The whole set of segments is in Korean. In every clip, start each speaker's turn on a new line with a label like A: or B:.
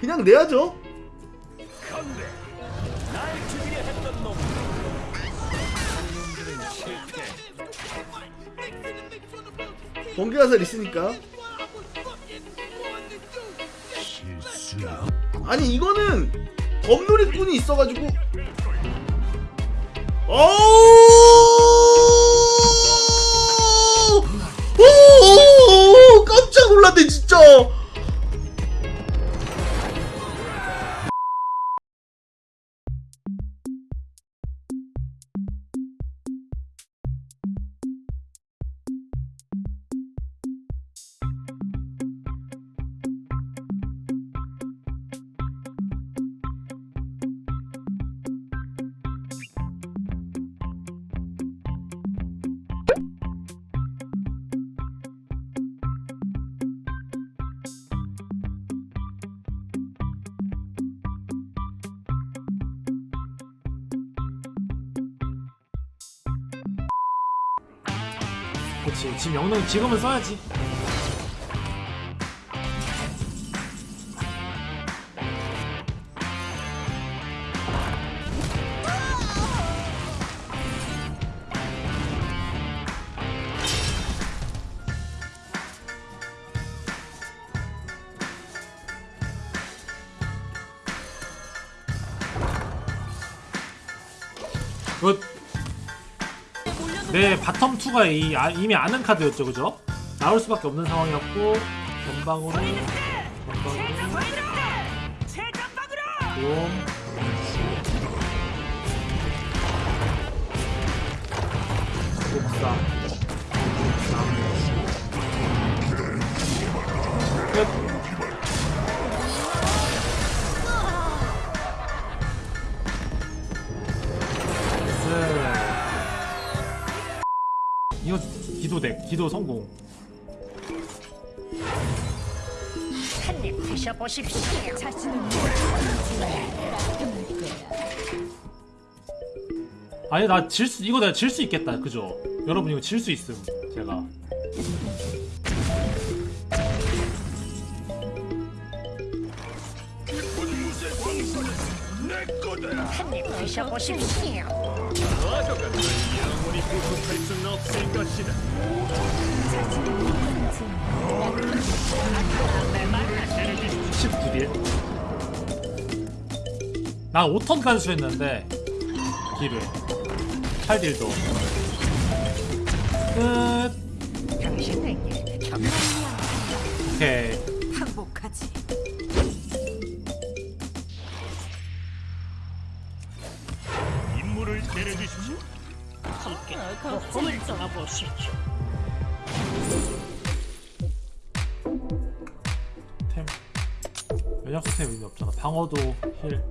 A: 그냥 내야죠. 번개 화살 있으니까. 아니 이거는 검놀이꾼이 있어가지고. 어우!
B: 그렇지 지금 영능 지금은 써야지 굿. 네 바텀 2가 이, 아, 이미 아는 카드였죠 그죠? 나올 수밖에 없는 상황이었고 전방으로 전방으로. 롬 옥상. 끝 기도덱 기도 성공.
C: 한입 드셔보십시오.
B: 아니 나 질 수 이거 내가 질 수 있겠다. 그죠? 여러분 이거 질 수 있음 제가.
C: 한입 드셔보십시오.
D: 구속할 수는 없을 것이다
B: 19딜 난 5턴 간수했는데 딜을 8딜도. 끝.
C: 당신에게
B: 오케이.
E: 항복하지.
D: 임무를 내려주십시오
C: 함께 고음을 떠나보시죠.
B: 템. 면역 스템 의미 없잖아. 방어도 힐.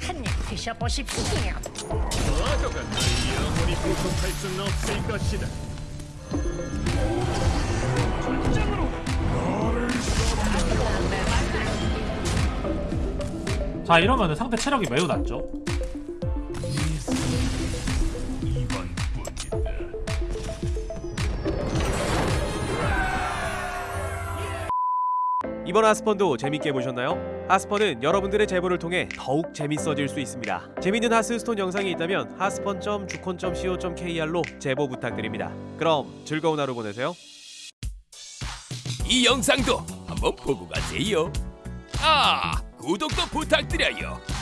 C: 한입 드셔보십시오.
D: 과거가 널 영원히 구속할 수는 없을 것이다
B: 자 이러면은 상대 체력이 매우 낮죠
F: 이번 하스펀도 재밌게 보셨나요? 하스펀은 여러분들의 제보를 통해 더욱 재밌어질 수 있습니다. 재밌는 하스스톤 영상이 있다면 하스펀.주콘.co.kr로 제보 부탁드립니다. 그럼 즐거운 하루 보내세요.
G: 이 영상도 한번 보고 가세요. 아, 구독도 부탁드려요.